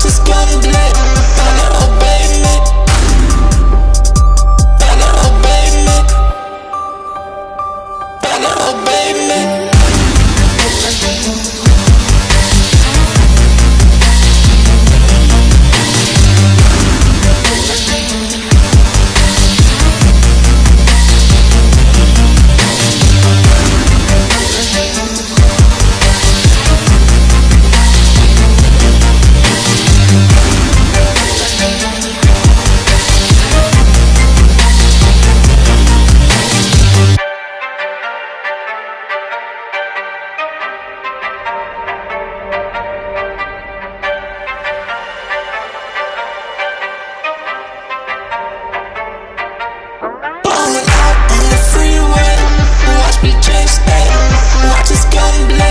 just gotta do watch me chase that. Watch us come black.